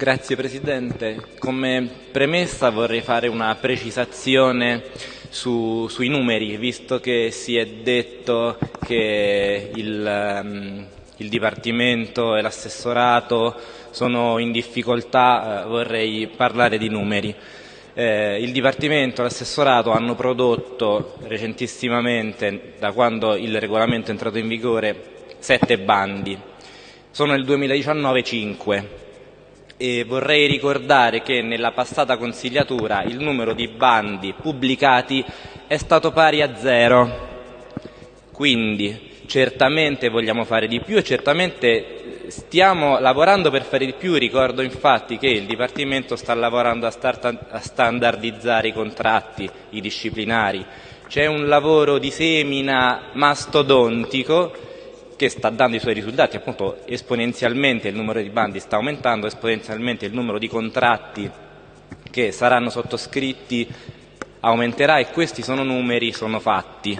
Grazie Presidente. Come premessa vorrei fare una precisazione su, sui numeri, visto che si è detto che il, um, il Dipartimento e l'assessorato sono in difficoltà, eh, vorrei parlare di numeri. Eh, il Dipartimento e l'assessorato hanno prodotto recentissimamente, da quando il regolamento è entrato in vigore, sette bandi. Sono nel 2019 cinque e vorrei ricordare che nella passata consigliatura il numero di bandi pubblicati è stato pari a zero. Quindi certamente vogliamo fare di più e certamente stiamo lavorando per fare di più. Ricordo infatti che il Dipartimento sta lavorando a, a standardizzare i contratti, i disciplinari. C'è un lavoro di semina mastodontico che sta dando i suoi risultati, appunto esponenzialmente il numero di bandi sta aumentando, esponenzialmente il numero di contratti che saranno sottoscritti aumenterà e questi sono numeri, sono fatti.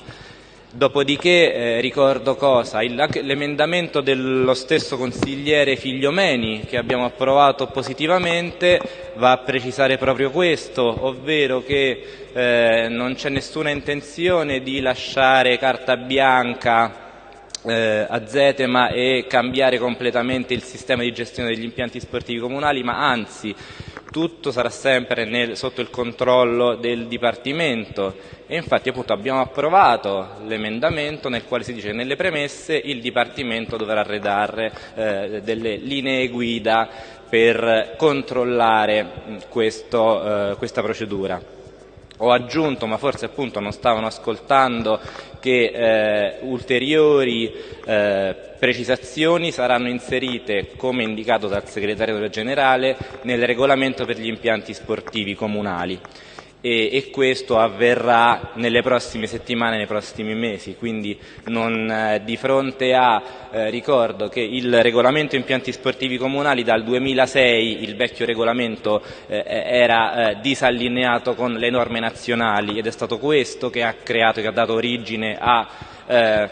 Dopodiché eh, ricordo cosa? L'emendamento dello stesso consigliere Figliomeni che abbiamo approvato positivamente va a precisare proprio questo, ovvero che eh, non c'è nessuna intenzione di lasciare carta bianca eh, Zetema e cambiare completamente il sistema di gestione degli impianti sportivi comunali, ma anzi tutto sarà sempre nel, sotto il controllo del Dipartimento e infatti appunto abbiamo approvato l'emendamento nel quale si dice che nelle premesse il Dipartimento dovrà redare eh, delle linee guida per controllare questo, eh, questa procedura. Ho aggiunto, ma forse appunto non stavano ascoltando, che eh, ulteriori eh, precisazioni saranno inserite, come indicato dal segretario generale, nel regolamento per gli impianti sportivi comunali e, e, questo avverrà nelle prossime settimane, nei prossimi mesi, quindi non, eh, di fronte a, eh, ricordo che il regolamento impianti sportivi comunali dal 2006, il vecchio regolamento eh, era eh, disallineato con le norme nazionali ed è stato questo che ha creato, che ha dato origine a eh,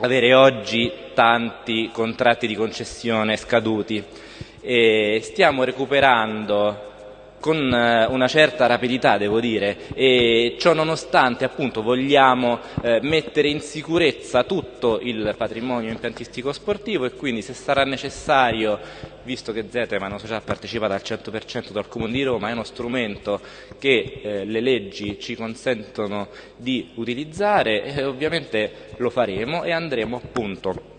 avere oggi tanti contratti di concessione scaduti. E stiamo recuperando con eh, una certa rapidità devo dire. E ciò nonostante appunto vogliamo eh, mettere in sicurezza tutto il patrimonio impiantistico sportivo e quindi se sarà necessario visto che Zetema è una società partecipata al 100% dal Comune di Roma è uno strumento che eh, le leggi ci consentono di utilizzare e ovviamente lo faremo e andremo appunto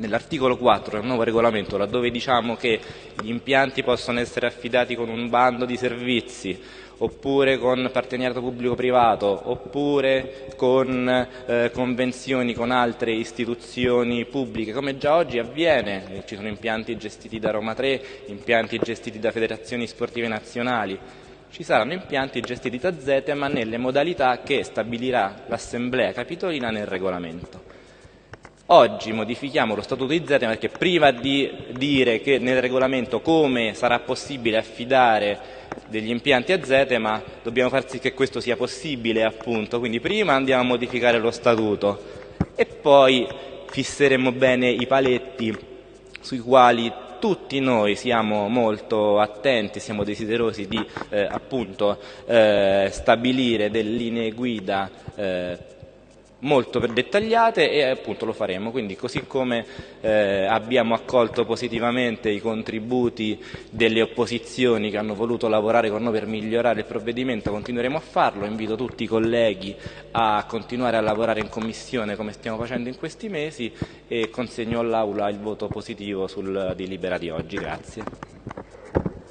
nell'articolo 4 del nuovo regolamento, laddove diciamo che gli impianti possono essere affidati con un bando di servizi, oppure con partenariato pubblico-privato, oppure con eh, convenzioni con altre istituzioni pubbliche, come già oggi avviene, ci sono impianti gestiti da Roma 3, impianti gestiti da federazioni sportive nazionali, ci saranno impianti gestiti da ZETEMA nelle modalità che stabilirà l'Assemblea Capitolina nel regolamento. Oggi modifichiamo lo Statuto di Zetema perché prima di dire che nel regolamento come sarà possibile affidare degli impianti a Zetema dobbiamo far sì che questo sia possibile appunto, quindi prima andiamo a modificare lo Statuto e poi fisseremo bene i paletti sui quali tutti noi siamo molto attenti, siamo desiderosi di eh, appunto, eh, stabilire delle linee guida eh, molto dettagliate e appunto lo faremo, quindi così come eh, abbiamo accolto positivamente i contributi delle opposizioni che hanno voluto lavorare con noi per migliorare il provvedimento, continueremo a farlo, invito tutti i colleghi a continuare a lavorare in commissione come stiamo facendo in questi mesi e consegno all'Aula il voto positivo sul delibera di oggi. Grazie.